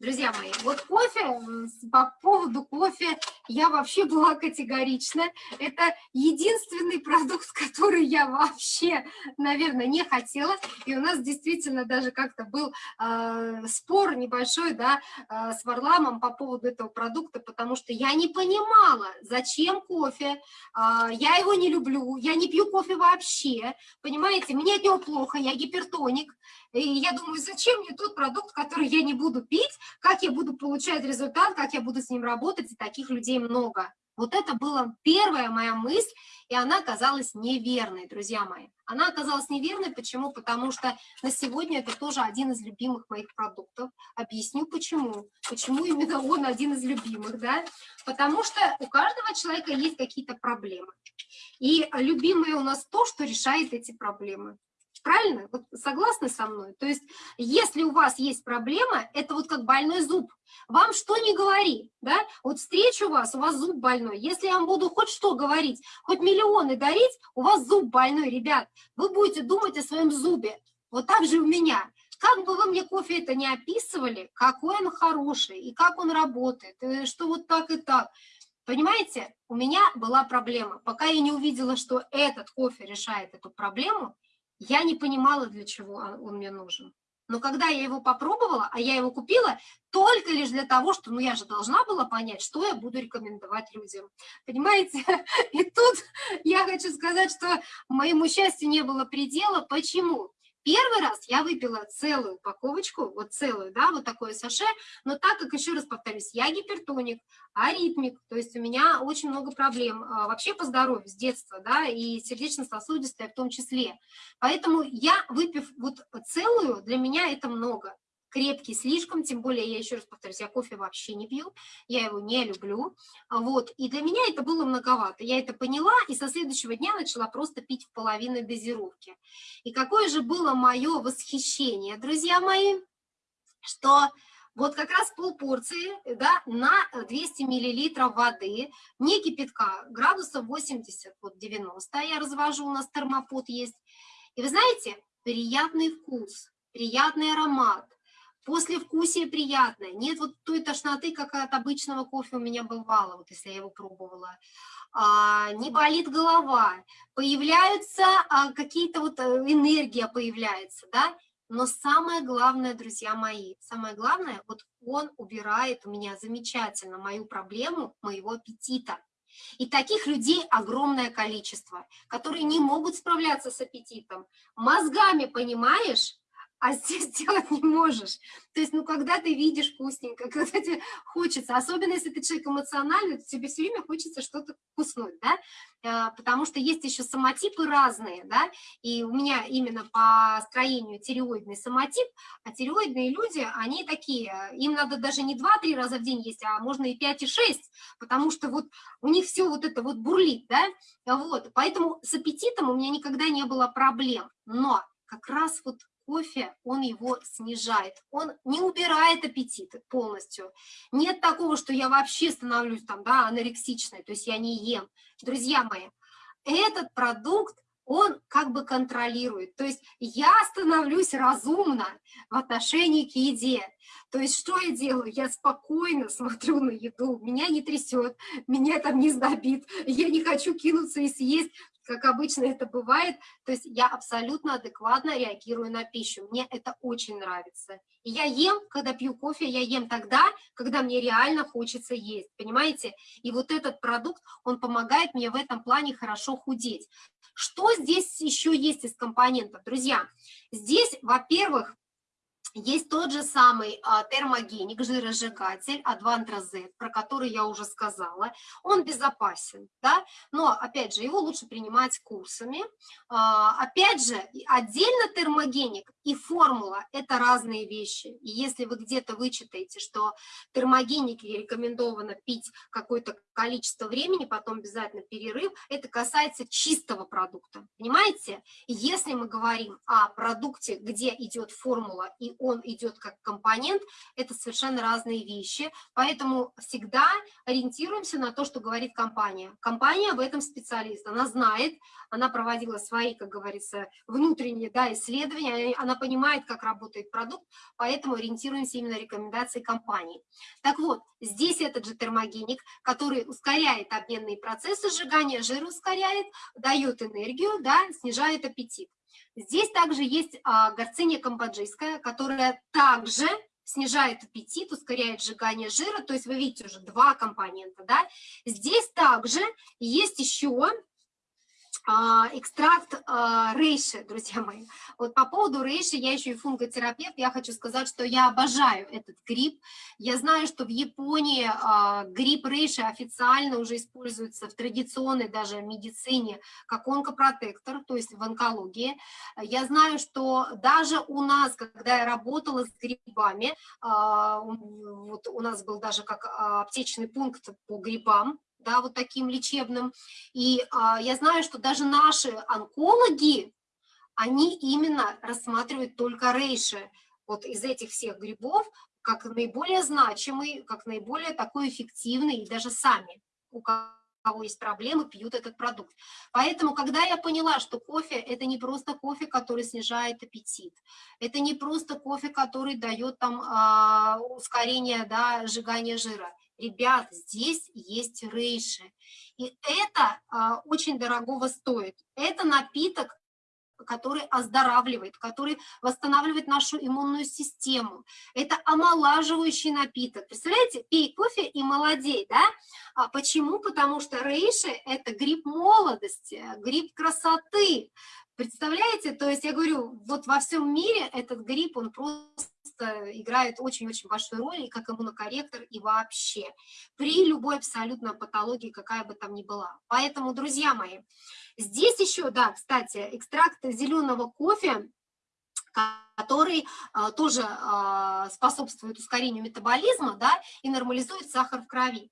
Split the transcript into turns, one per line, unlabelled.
Друзья мои, вот кофе, по поводу кофе я вообще была категорична. Это единственный продукт, который я вообще, наверное, не хотела. И у нас действительно даже как-то был э, спор небольшой, да, э, с Варламом по поводу этого продукта, потому что я не понимала, зачем кофе, э, я его не люблю, я не пью кофе вообще, понимаете, мне от него плохо, я гипертоник, и я думаю, зачем мне тот продукт, который я не буду пить, как я буду получать результат, как я буду с ним работать, и таких людей много. Вот это была первая моя мысль, и она оказалась неверной, друзья мои. Она оказалась неверной, почему? Потому что на сегодня это тоже один из любимых моих продуктов. Объясню почему. Почему именно он один из любимых, да? Потому что у каждого человека есть какие-то проблемы. И любимое у нас то, что решает эти проблемы. Правильно? Вот согласны со мной? То есть, если у вас есть проблема, это вот как больной зуб. Вам что не говори, да? Вот встречу вас, у вас зуб больной. Если я вам буду хоть что говорить, хоть миллионы дарить, у вас зуб больной, ребят. Вы будете думать о своем зубе. Вот так же у меня. Как бы вы мне кофе это не описывали, какой он хороший и как он работает, э, что вот так и так. Понимаете, у меня была проблема. Пока я не увидела, что этот кофе решает эту проблему, я не понимала, для чего он мне нужен. Но когда я его попробовала, а я его купила только лишь для того, что, ну, я же должна была понять, что я буду рекомендовать людям. Понимаете? И тут я хочу сказать, что моему счастью не было предела. Почему? Первый раз я выпила целую упаковочку, вот целую, да, вот такое саше, но так как, еще раз повторюсь, я гипертоник, аритмик, то есть у меня очень много проблем а, вообще по здоровью с детства, да, и сердечно-сосудистая в том числе. Поэтому я, выпив вот целую, для меня это много крепкий слишком, тем более, я еще раз повторюсь, я кофе вообще не пью, я его не люблю, вот, и для меня это было многовато, я это поняла, и со следующего дня начала просто пить в половиной дозировки. И какое же было мое восхищение, друзья мои, что вот как раз полпорции да, на 200 миллилитров воды, не кипятка, градусов 80, вот 90 я развожу, у нас термопод есть. И вы знаете, приятный вкус, приятный аромат, Послевкусие приятное. Нет вот той тошноты, как от обычного кофе у меня бывало, вот если я его пробовала. А, не болит голова. Появляются а, какие-то вот э, энергия появляется, да. Но самое главное, друзья мои, самое главное, вот он убирает у меня замечательно мою проблему моего аппетита. И таких людей огромное количество, которые не могут справляться с аппетитом. Мозгами, понимаешь, а здесь делать не можешь. То есть, ну, когда ты видишь вкусненько, когда тебе хочется, особенно если ты человек эмоциональный, то тебе все время хочется что-то вкуснуть, да, а, потому что есть еще самотипы разные, да, и у меня именно по строению тиреоидный самотип, а тиреоидные люди, они такие, им надо даже не 2-3 раза в день есть, а можно и 5, и 6, потому что вот у них все вот это вот бурлит, да, вот, поэтому с аппетитом у меня никогда не было проблем, но как раз вот кофе, он его снижает, он не убирает аппетит полностью. Нет такого, что я вообще становлюсь там, да, анорексичной, то есть я не ем. Друзья мои, этот продукт, он как бы контролирует. То есть я становлюсь разумно в отношении к еде. То есть что я делаю? Я спокойно смотрю на еду, меня не трясет, меня там не сдобит, я не хочу кинуться и съесть как обычно это бывает, то есть я абсолютно адекватно реагирую на пищу, мне это очень нравится. И я ем, когда пью кофе, я ем тогда, когда мне реально хочется есть, понимаете? И вот этот продукт, он помогает мне в этом плане хорошо худеть. Что здесь еще есть из компонентов? Друзья, здесь, во-первых, есть тот же самый а, термогеник, жиросжигатель Z, про который я уже сказала. Он безопасен, да, но, опять же, его лучше принимать курсами. А, опять же, отдельно термогеник и формула – это разные вещи. И если вы где-то вычитаете, что термогеники рекомендовано пить какое-то количество времени, потом обязательно перерыв, это касается чистого продукта, понимаете? Если мы говорим о продукте, где идет формула и он идет как компонент, это совершенно разные вещи, поэтому всегда ориентируемся на то, что говорит компания. Компания в этом специалист, она знает, она проводила свои, как говорится, внутренние да, исследования, она понимает, как работает продукт, поэтому ориентируемся именно рекомендации компании. Так вот, здесь этот же термогеник, который ускоряет обменные процессы сжигания, жир ускоряет, дает энергию, да, снижает аппетит. Здесь также есть а, горциния камбоджийская, которая также снижает аппетит, ускоряет сжигание жира, то есть вы видите уже два компонента, да. Здесь также есть еще экстракт а, рейши, друзья мои. Вот по поводу рейши, я еще и фунготерапевт, я хочу сказать, что я обожаю этот гриб. Я знаю, что в Японии а, гриб рейши официально уже используется в традиционной даже медицине как онкопротектор, то есть в онкологии. Я знаю, что даже у нас, когда я работала с грибами, вот у нас был даже как аптечный пункт по грибам, да, вот таким лечебным. И а, я знаю, что даже наши онкологи, они именно рассматривают только рейши, вот из этих всех грибов, как наиболее значимый, как наиболее такой эффективный, и даже сами, у кого есть проблемы, пьют этот продукт. Поэтому, когда я поняла, что кофе – это не просто кофе, который снижает аппетит, это не просто кофе, который дает там а, ускорение да, сжигания жира, ребят, здесь есть рейши. И это а, очень дорогого стоит. Это напиток, который оздоравливает, который восстанавливает нашу иммунную систему. Это омолаживающий напиток. Представляете, пей кофе и молодей, да? А почему? Потому что рейши – это гриб молодости, гриб красоты. Представляете? То есть я говорю, вот во всем мире этот гриб, он просто играет очень-очень большую роль, и как иммунокорректор, и вообще, при любой абсолютно патологии, какая бы там ни была. Поэтому, друзья мои, здесь еще, да, кстати, экстракт зеленого кофе, который а, тоже а, способствует ускорению метаболизма да, и нормализует сахар в крови.